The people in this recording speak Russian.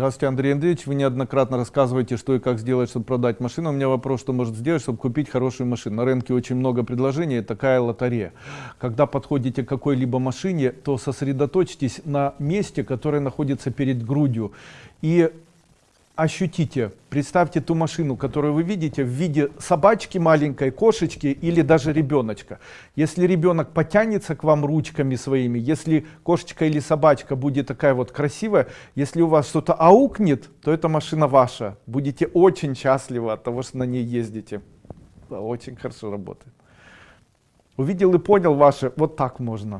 Здравствуйте, Андрей Андреевич. Вы неоднократно рассказываете, что и как сделать, чтобы продать машину. У меня вопрос, что может сделать, чтобы купить хорошую машину. На рынке очень много предложений, такая лотерея. Когда подходите к какой-либо машине, то сосредоточьтесь на месте, которое находится перед грудью. И ощутите, представьте ту машину, которую вы видите в виде собачки маленькой, кошечки или даже ребеночка. Если ребенок потянется к вам ручками своими, если кошечка или собачка будет такая вот красивая, если у вас что-то аукнет, то эта машина ваша. Будете очень счастливы от того, что на ней ездите. Очень хорошо работает. Увидел и понял ваше, вот так можно.